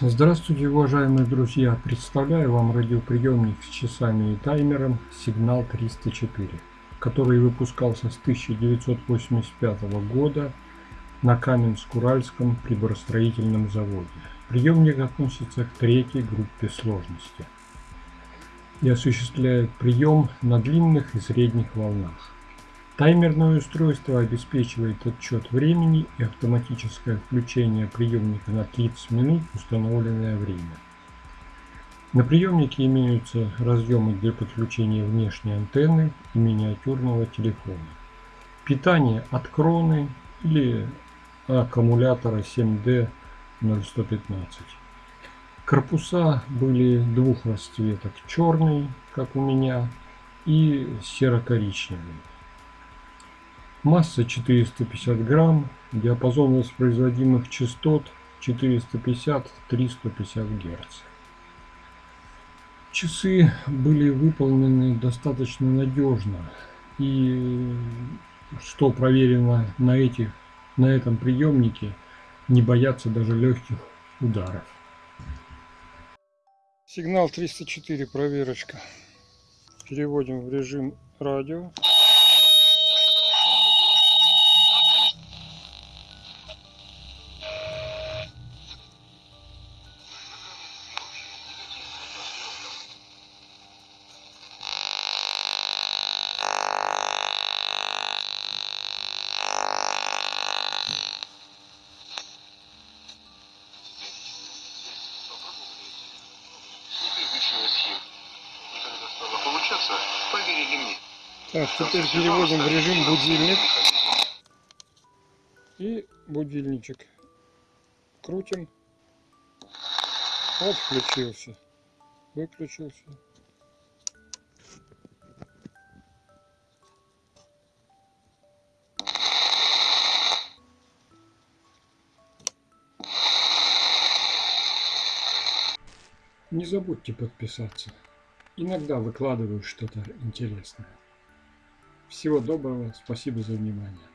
Здравствуйте, уважаемые друзья! Представляю вам радиоприемник с часами и таймером «Сигнал 304», который выпускался с 1985 года на Каменск-Уральском приборостроительном заводе. Приемник относится к третьей группе сложности и осуществляет прием на длинных и средних волнах. Таймерное устройство обеспечивает отчет времени и автоматическое включение приемника на 30 минут установленное время. На приемнике имеются разъемы для подключения внешней антенны и миниатюрного телефона. Питание от кроны или аккумулятора 7D 0115. Корпуса были двух расцветок, черный, как у меня, и серо-коричневый. Масса 450 грамм, диапазон воспроизводимых частот 450-350 Гц. Часы были выполнены достаточно надежно и что проверено на, этих, на этом приемнике, не боятся даже легких ударов. Сигнал 304 проверочка. Переводим в режим радио. Получаться, поверили мне. Так, теперь переводим в режим будильник. И будильничек. Крутим. Вот включился. Выключился. Не забудьте подписаться. Иногда выкладываю что-то интересное. Всего доброго, спасибо за внимание.